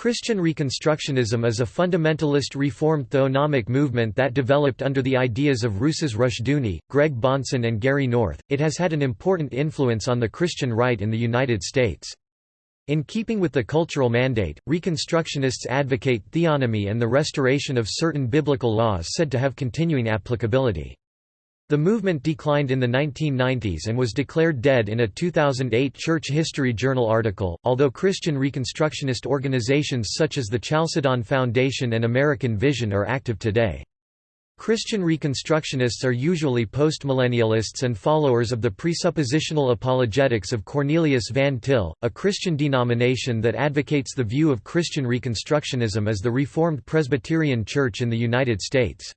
Christian Reconstructionism is a fundamentalist Reformed theonomic movement that developed under the ideas of Rousas Rushdoony, Greg Bahnsen and Gary North. It has had an important influence on the Christian right in the United States. In keeping with the cultural mandate, Reconstructionists advocate theonomy and the restoration of certain biblical laws said to have continuing applicability. The movement declined in the 1990s and was declared dead in a 2008 Church History Journal article, although Christian Reconstructionist organizations such as the Chalcedon Foundation and American Vision are active today. Christian Reconstructionists are usually postmillennialists and followers of the presuppositional apologetics of Cornelius Van Til, a Christian denomination that advocates the view of Christian Reconstructionism as the Reformed Presbyterian Church in the United States.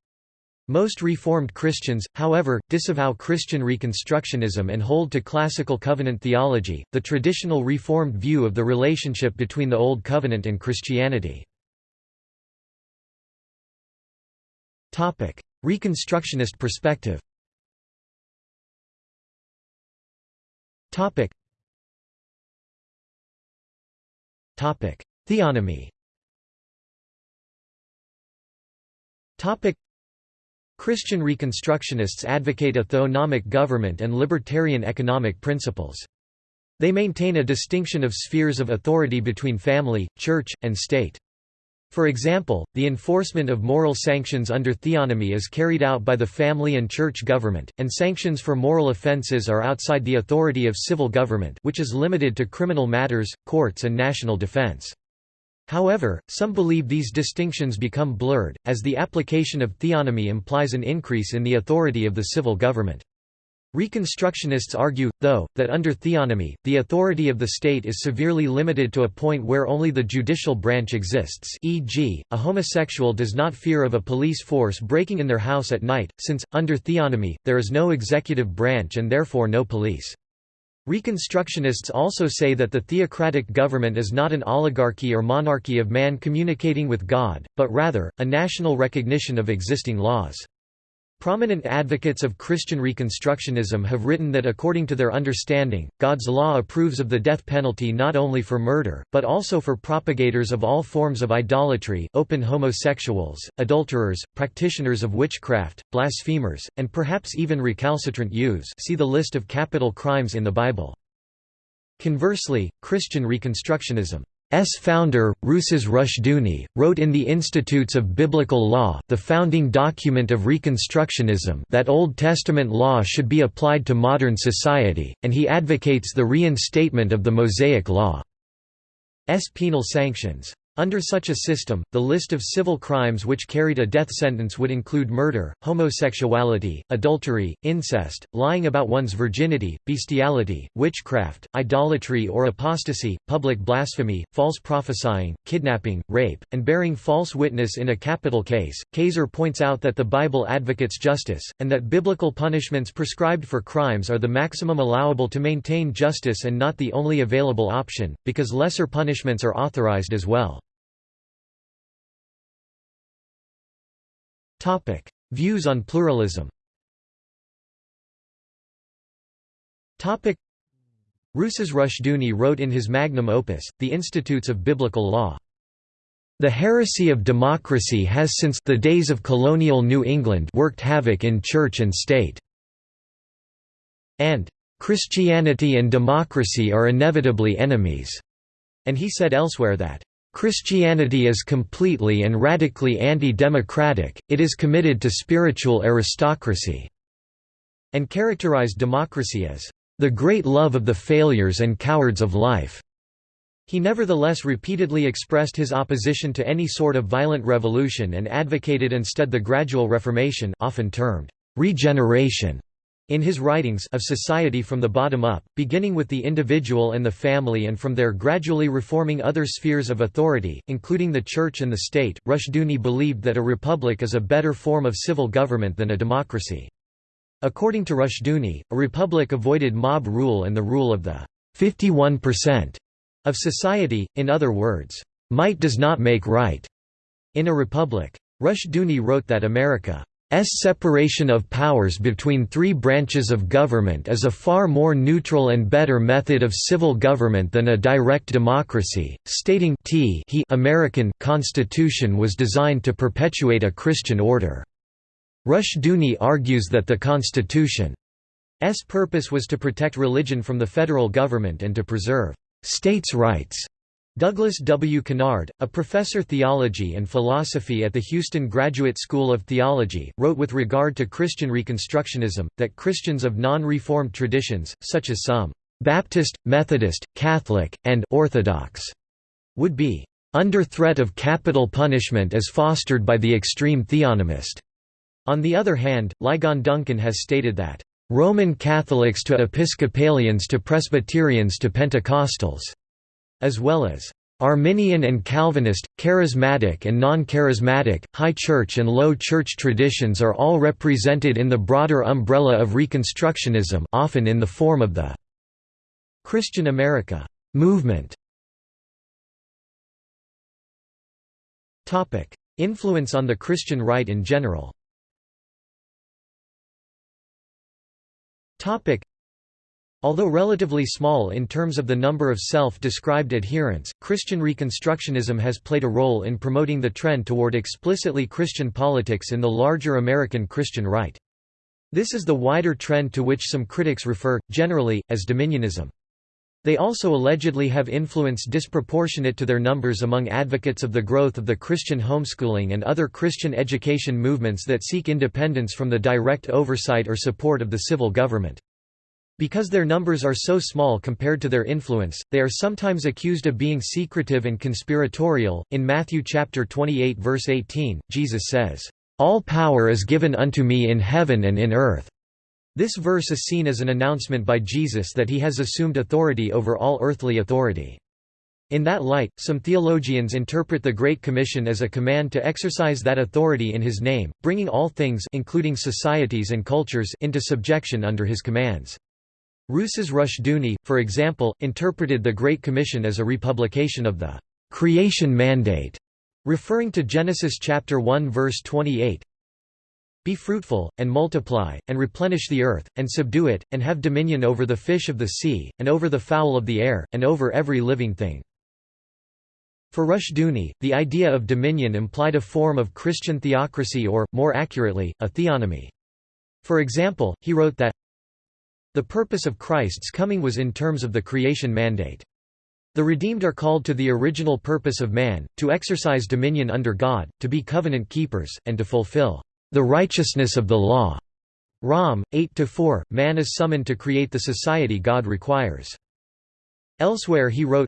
Most Reformed Christians, however, disavow Christian Reconstructionism and hold to Classical Covenant theology, the traditional Reformed view of the relationship between the Old Covenant and Christianity. Reconstructionist perspective Theonomy Christian Reconstructionists advocate a theonomic government and libertarian economic principles. They maintain a distinction of spheres of authority between family, church, and state. For example, the enforcement of moral sanctions under theonomy is carried out by the family and church government, and sanctions for moral offenses are outside the authority of civil government which is limited to criminal matters, courts and national defense. However, some believe these distinctions become blurred, as the application of theonomy implies an increase in the authority of the civil government. Reconstructionists argue, though, that under theonomy, the authority of the state is severely limited to a point where only the judicial branch exists e.g., a homosexual does not fear of a police force breaking in their house at night, since, under theonomy, there is no executive branch and therefore no police. Reconstructionists also say that the theocratic government is not an oligarchy or monarchy of man communicating with God, but rather, a national recognition of existing laws. Prominent advocates of Christian Reconstructionism have written that according to their understanding, God's law approves of the death penalty not only for murder, but also for propagators of all forms of idolatry open homosexuals, adulterers, practitioners of witchcraft, blasphemers, and perhaps even recalcitrant youths see the list of capital crimes in the Bible. Conversely, Christian Reconstructionism S. founder, Rousas Rushdoony, wrote in the Institutes of Biblical Law the founding document of Reconstructionism that Old Testament law should be applied to modern society, and he advocates the reinstatement of the Mosaic Law's penal sanctions. Under such a system, the list of civil crimes which carried a death sentence would include murder, homosexuality, adultery, incest, lying about one's virginity, bestiality, witchcraft, idolatry or apostasy, public blasphemy, false prophesying, kidnapping, rape, and bearing false witness in a capital case. Kayser points out that the Bible advocates justice, and that biblical punishments prescribed for crimes are the maximum allowable to maintain justice and not the only available option, because lesser punishments are authorized as well. Views on pluralism Rousas Rushdoony wrote in his magnum opus, The Institutes of Biblical Law, the heresy of democracy has since the days of colonial New England worked havoc in church and state." and "...Christianity and democracy are inevitably enemies." And he said elsewhere that, Christianity is completely and radically anti-democratic, it is committed to spiritual aristocracy", and characterized democracy as, "...the great love of the failures and cowards of life." He nevertheless repeatedly expressed his opposition to any sort of violent revolution and advocated instead the gradual reformation often termed, "...regeneration", in his writings of society from the bottom up, beginning with the individual and the family and from there gradually reforming other spheres of authority, including the church and the state, Rushdoony believed that a republic is a better form of civil government than a democracy. According to Rushdoony, a republic avoided mob rule and the rule of the 51% of society, in other words, might does not make right. In a republic. Rushdoony wrote that America separation of powers between three branches of government is a far more neutral and better method of civil government than a direct democracy, stating t he American Constitution was designed to perpetuate a Christian order. Rushdoony argues that the Constitution's purpose was to protect religion from the federal government and to preserve states' rights. Douglas W. Kennard, a professor of theology and philosophy at the Houston Graduate School of Theology, wrote with regard to Christian Reconstructionism, that Christians of non-Reformed traditions, such as some Baptist, Methodist, Catholic, and Orthodox, would be under threat of capital punishment as fostered by the extreme theonomist. On the other hand, Ligon Duncan has stated that Roman Catholics to Episcopalians to Presbyterians to Pentecostals as well as Arminian and Calvinist, charismatic and non-charismatic, high church and low church traditions are all represented in the broader umbrella of Reconstructionism often in the form of the Christian America movement. Influence on the Christian right in general Although relatively small in terms of the number of self-described adherents, Christian Reconstructionism has played a role in promoting the trend toward explicitly Christian politics in the larger American Christian right. This is the wider trend to which some critics refer, generally, as dominionism. They also allegedly have influence disproportionate to their numbers among advocates of the growth of the Christian homeschooling and other Christian education movements that seek independence from the direct oversight or support of the civil government. Because their numbers are so small compared to their influence, they are sometimes accused of being secretive and conspiratorial. In Matthew chapter 28 verse 18, Jesus says, "All power is given unto me in heaven and in earth." This verse is seen as an announcement by Jesus that he has assumed authority over all earthly authority. In that light, some theologians interpret the Great Commission as a command to exercise that authority in his name, bringing all things including societies and cultures into subjection under his commands. Rousas Rushdoony, for example, interpreted the Great Commission as a republication of the creation mandate, referring to Genesis chapter 1 verse 28. Be fruitful, and multiply, and replenish the earth, and subdue it, and have dominion over the fish of the sea, and over the fowl of the air, and over every living thing. For Rushdoony, the idea of dominion implied a form of Christian theocracy or, more accurately, a theonomy. For example, he wrote that, the purpose of Christ's coming was in terms of the creation mandate. The redeemed are called to the original purpose of man, to exercise dominion under God, to be covenant keepers, and to fulfill the righteousness of the law. Rom. 8–4, man is summoned to create the society God requires. Elsewhere he wrote,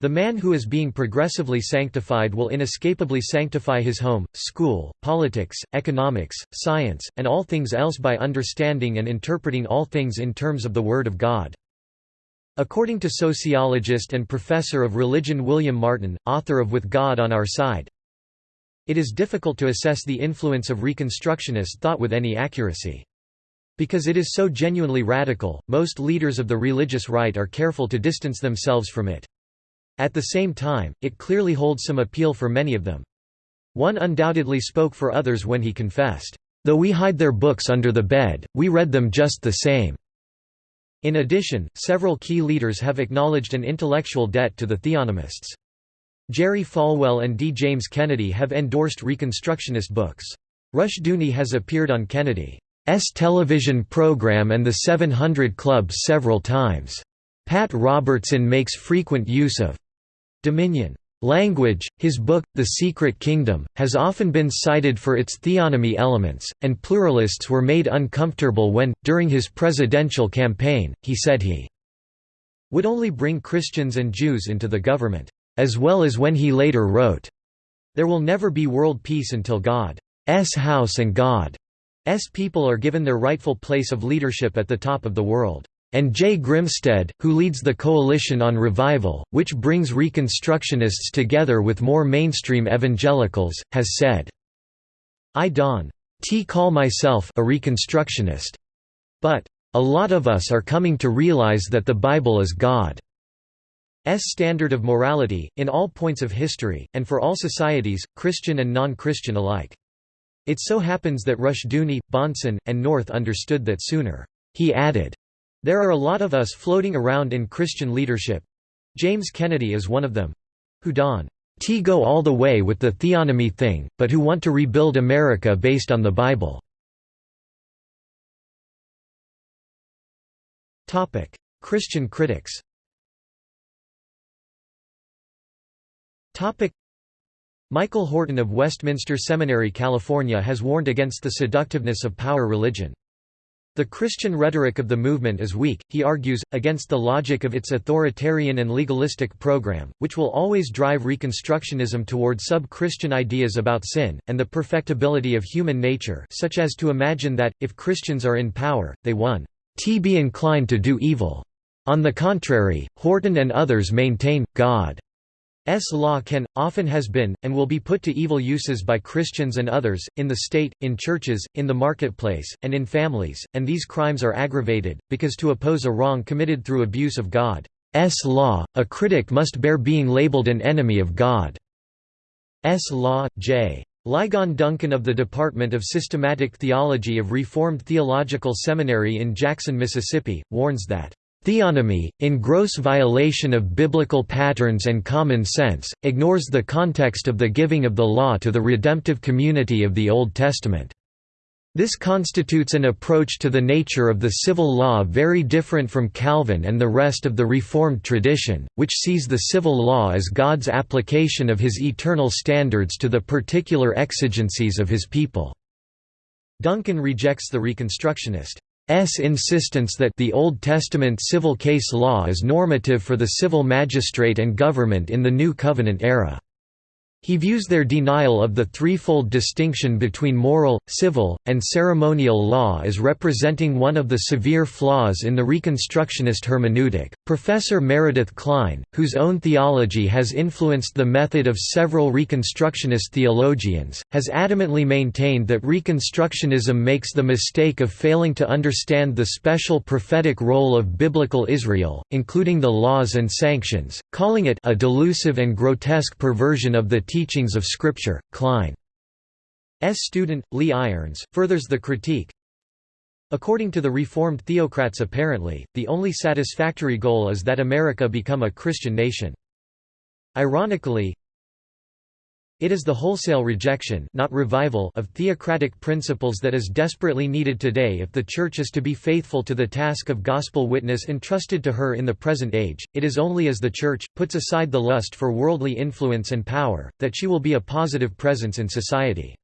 the man who is being progressively sanctified will inescapably sanctify his home, school, politics, economics, science, and all things else by understanding and interpreting all things in terms of the Word of God. According to sociologist and professor of religion William Martin, author of With God on Our Side, it is difficult to assess the influence of Reconstructionist thought with any accuracy. Because it is so genuinely radical, most leaders of the religious right are careful to distance themselves from it. At the same time, it clearly holds some appeal for many of them. One undoubtedly spoke for others when he confessed, "...though we hide their books under the bed, we read them just the same." In addition, several key leaders have acknowledged an intellectual debt to the theonomists. Jerry Falwell and D. James Kennedy have endorsed Reconstructionist books. Rushdoony has appeared on Kennedy's television program and the 700 Club several times. Pat Robertson makes frequent use of Dominion language. His book, The Secret Kingdom, has often been cited for its theonomy elements, and pluralists were made uncomfortable when, during his presidential campaign, he said he would only bring Christians and Jews into the government, as well as when he later wrote, There will never be world peace until God's house and God's people are given their rightful place of leadership at the top of the world and Jay Grimstead, who leads the Coalition on Revival, which brings Reconstructionists together with more mainstream evangelicals, has said, I don't t call myself a Reconstructionist. But, a lot of us are coming to realize that the Bible is God's standard of morality, in all points of history, and for all societies, Christian and non-Christian alike. It so happens that Rushdoony, Bahnsen, and North understood that sooner. He added, There are a lot of us floating around in Christian leadership James Kennedy is one of them who don T go all the way with the theonomy thing, but who want to rebuild America based on the Bible. Christian critics Michael Horton of Westminster Seminary, California has warned against the seductiveness of power religion. The Christian rhetoric of the movement is weak, he argues, against the logic of its authoritarian and legalistic program, which will always drive Reconstructionism toward sub-Christian ideas about sin, and the perfectibility of human nature such as to imagine that, if Christians are in power, they one t be inclined to do evil. On the contrary, Horton and others maintain, God S law can, often has been, and will be put to evil uses by Christians and others, in the state, in churches, in the marketplace, and in families, and these crimes are aggravated, because to oppose a wrong committed through abuse of God's law, a critic must bear being labeled an enemy of God's law. J. Ligon Duncan of the Department of Systematic Theology of Reformed Theological Seminary in Jackson, Mississippi, warns that Theonomy, in gross violation of biblical patterns and common sense, ignores the context of the giving of the law to the redemptive community of the Old Testament. This constitutes an approach to the nature of the civil law very different from Calvin and the rest of the Reformed tradition, which sees the civil law as God's application of his eternal standards to the particular exigencies of his people. Duncan rejects the Reconstructionist S insistence that the Old Testament civil case law is normative for the civil magistrate and government in the New Covenant era. He views their denial of the threefold distinction between moral, civil, and ceremonial law as representing one of the severe flaws in the Reconstructionist hermeneutic. Professor Meredith Kline, whose own theology has influenced the method of several Reconstructionist theologians, has adamantly maintained that Reconstructionism makes the mistake of failing to understand the special prophetic role of biblical Israel, including the laws and sanctions, calling it a delusive and grotesque perversion of the teachings of Scripture. Kline's student, Lee Irons, furthers the critique. According to the Reformed theocrats apparently, the only satisfactory goal is that America become a Christian nation. Ironically, it is the wholesale rejection not revival of theocratic principles that is desperately needed today if the Church is to be faithful to the task of gospel witness entrusted to her in the present age. It is only as the Church, puts aside the lust for worldly influence and power, that she will be a positive presence in society.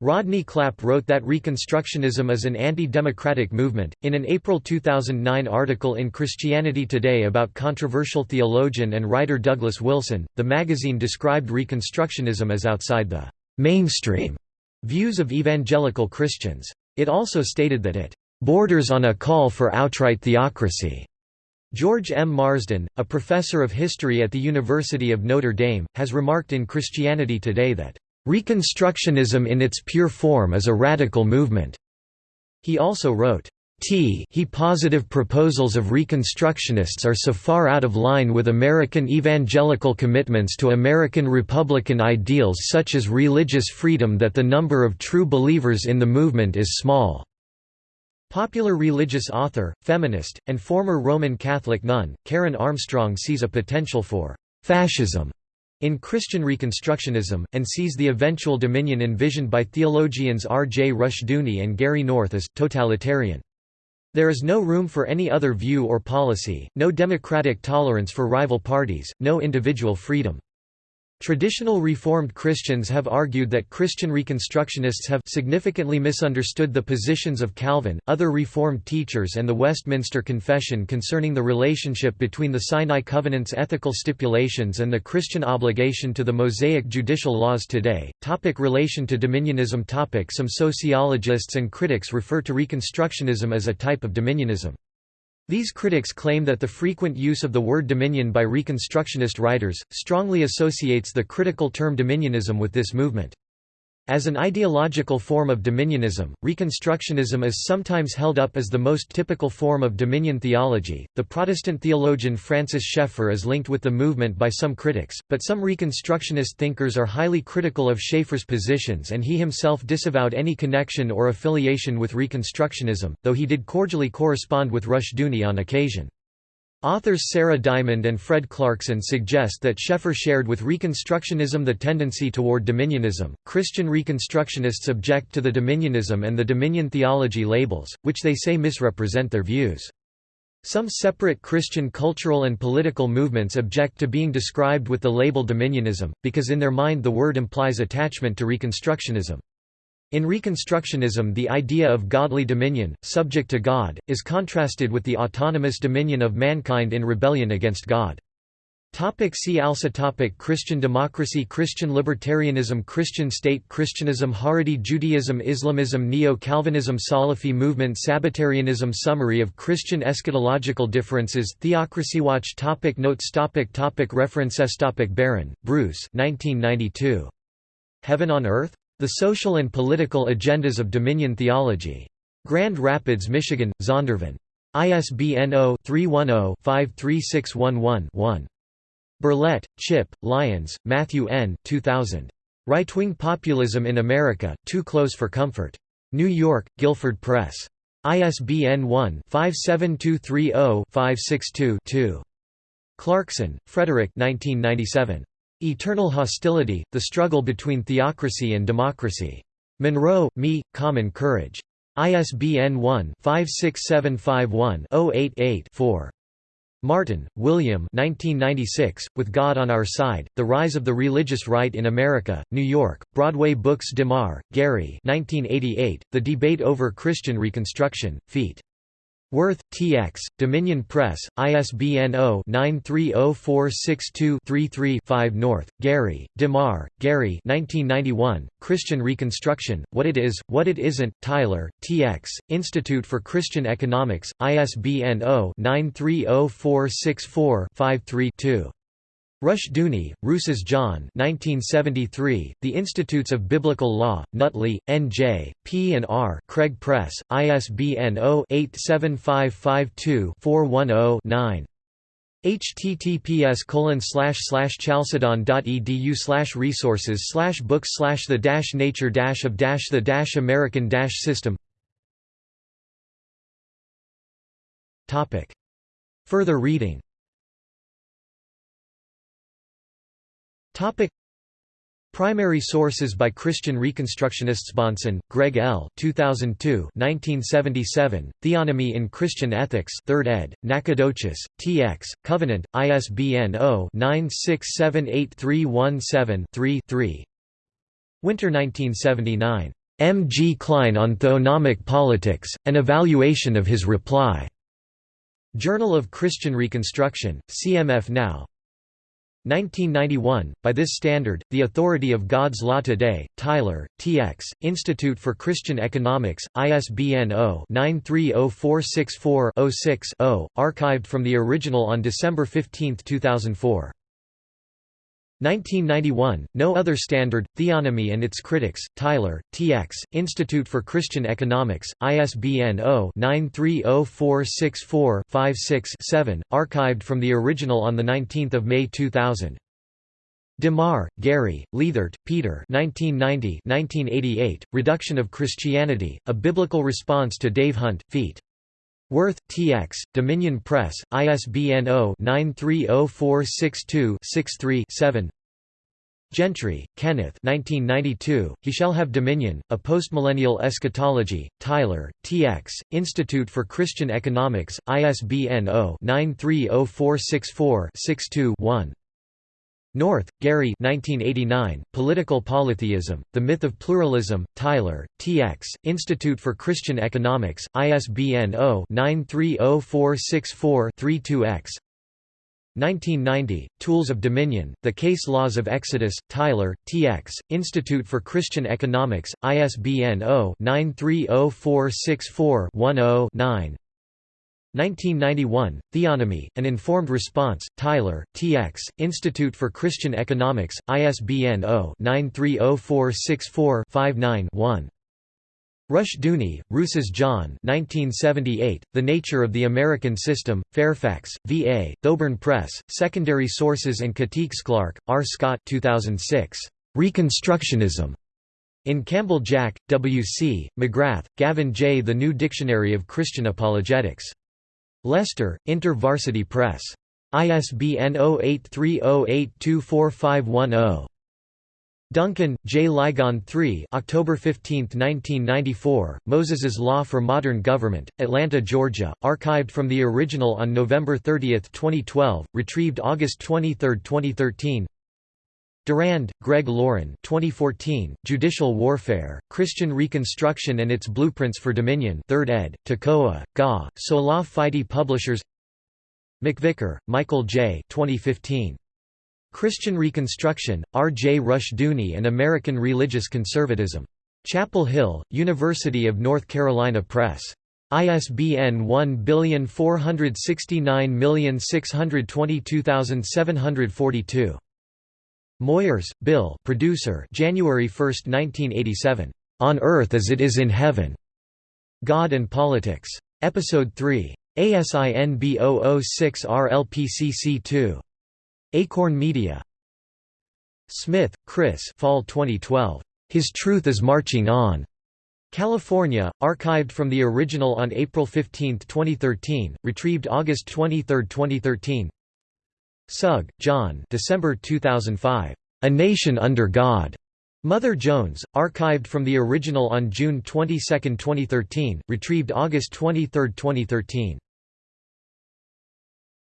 Rodney Clapp wrote that Reconstructionism is an anti-democratic movement. In an April 2009 article in Christianity Today about controversial theologian and writer Douglas Wilson, the magazine described Reconstructionism as outside the mainstream views of evangelical Christians. It also stated that it borders on a call for outright theocracy. George M. Marsden, a professor of history at the University of Notre Dame, has remarked in Christianity Today that Reconstructionism in its pure form is a radical movement. He also wrote, T he positive proposals of Reconstructionists are so far out of line with American evangelical commitments to American Republican ideals such as religious freedom that the number of true believers in the movement is small." Popular religious author, feminist, and former Roman Catholic nun, Karen Armstrong sees a potential for «fascism» in Christian Reconstructionism, and sees the eventual dominion envisioned by theologians R. J. Rushdoony and Gary North as totalitarian. There is no room for any other view or policy, no democratic tolerance for rival parties, no individual freedom. Traditional Reformed Christians have argued that Christian Reconstructionists have significantly misunderstood the positions of Calvin, other Reformed teachers and the Westminster Confession concerning the relationship between the Sinai Covenant's ethical stipulations and the Christian obligation to the Mosaic judicial laws today. Topic relation to dominionism topic Some sociologists and critics refer to Reconstructionism as a type of dominionism. These critics claim that the frequent use of the word dominion by Reconstructionist writers, strongly associates the critical term dominionism with this movement. As an ideological form of dominionism, Reconstructionism is sometimes held up as the most typical form of dominion theology. The Protestant theologian Francis Schaeffer is linked with the movement by some critics, but some Reconstructionist thinkers are highly critical of Schaeffer's positions and he himself disavowed any connection or affiliation with Reconstructionism, though he did cordially correspond with Rushdoony on occasion. Authors Sarah Diamond and Fred Clarkson suggest that Schaeffer shared with Reconstructionism the tendency toward dominionism. Christian Reconstructionists object to the dominionism and the dominion theology labels, which they say misrepresent their views. Some separate Christian cultural and political movements object to being described with the label dominionism, because in their mind the word implies attachment to Reconstructionism. In Reconstructionism the idea of godly dominion, subject to God, is contrasted with the autonomous dominion of mankind in rebellion against God. Topic see also topic Christian democracy Christian libertarianism Christian state Christianism Haredi Judaism Islamism Neo-Calvinism Salafi movement Sabbatarianism Summary of Christian eschatological differences Theocracy Watch topic Notes topic topic References topic Barron, Bruce 1992. Heaven on Earth? The Social and Political Agendas of Dominion Theology. Grand Rapids, Michigan, Zondervan. ISBN 0-310-53611-1. Berlet, Chip, Lyons, Matthew N. 2000. Right-Wing Populism in America, Too Close for Comfort. New York, Guilford Press. ISBN 1-57230-562-2. Clarkson, Frederick 1997. Eternal Hostility, The Struggle Between Theocracy and Democracy. Monroe, Me, Common Courage. ISBN 1-56751-088-4. Martin, William 1996, With God on Our Side, The Rise of the Religious Right in America, New York, Broadway Books DeMar, Gary 1988, The Debate Over Christian Reconstruction, Feet. Worth, T. X., Dominion Press, ISBN 0-930462-33-5 North, Gary, DeMar, Gary 1991, Christian Reconstruction, What It Is, What It Isn't, Tyler, T. X., Institute for Christian Economics, ISBN 0-930464-53-2. Rushdoony, Rousas John 1973, The Institutes of Biblical Law, Nutley, N.J., P. and R. Craig Press, ISBN 0-87552-410-9 https colon slash slash chalcedon.edu slash resources slash books slash the dash nature dash of dash the dash American dash system Topic. Further reading Topic Primary sources by Christian Reconstructionists Bahnsen, Greg L. 2002 1977, Theonomy in Christian Ethics 3rd ed., Nacogdoches, T.X., Covenant, ISBN 0-9678317-3-3 Winter 1979. M. G. Kline on Theonomic Politics, An Evaluation of His Reply. Journal of Christian Reconstruction, CMF Now 1991, by this standard, The Authority of God's Law Today, Tyler, T.X., Institute for Christian Economics, ISBN 0-930464-06-0, archived from the original on December 15, 2004. 1991, No Other Standard, Theonomy and Its Critics, Tyler, T.X., Institute for Christian Economics, ISBN 0-930464-56-7, archived from the original on 19 May 2000. DeMar, Gary, Leithart, Peter 1990 1988, Reduction of Christianity, A Biblical Response to Dave Hunt, Feet. Worth, T.X., Dominion Press, ISBN 0-930462-63-7 Gentry, Kenneth 1992, He Shall Have Dominion, A Postmillennial Eschatology, Tyler, T.X., Institute for Christian Economics, ISBN 0-930464-62-1 North, Gary 1989, Political Polytheism, The Myth of Pluralism, Tyler, T.X., Institute for Christian Economics, ISBN 0-930464-32-X 1990, Tools of Dominion, The Case Laws of Exodus, Tyler, T.X., Institute for Christian Economics, ISBN 0-930464-10-9 1991, Theonomy, An Informed Response, Tyler, T.X., Institute for Christian Economics, ISBN 0-930464-59-1. Rushdoony, Rousas John 1978, The Nature of the American System, Fairfax, VA, Thoburn Press, Secondary Sources and Critiques Clark, R. Scott 2006. Reconstructionism. In Campbell Jack, W. C., McGrath, Gavin J. The New Dictionary of Christian Apologetics. Leicester, InterVarsity Press. ISBN 0830824510. Duncan, J. Ligon III October 15, 1994, Moses's Law for Modern Government, Atlanta, Georgia, archived from the original on November 30, 2012, retrieved August 23, 2013 Durand, Greg Lauren 2014, Judicial Warfare, Christian Reconstruction and Its Blueprints for Dominion 3rd ed., Toccoa, Ga, Sola Fide Publishers McVicker, Michael J. 2015. Christian Reconstruction, R. J. Rushdoony and American Religious Conservatism. Chapel Hill, University of North Carolina Press. ISBN 14699622742. Moyers, Bill producer January 1, 1987. On Earth as It Is in Heaven. God and Politics. Episode 3. ASIN B006RLPCC2. Acorn Media. Smith, Chris Fall 2012. His Truth is Marching On. California, archived from the original on April 15, 2013, retrieved August 23, 2013. Sugg, John December 2005. A Nation Under God. Mother Jones, archived from the original on June 22, 2013, retrieved August 23, 2013.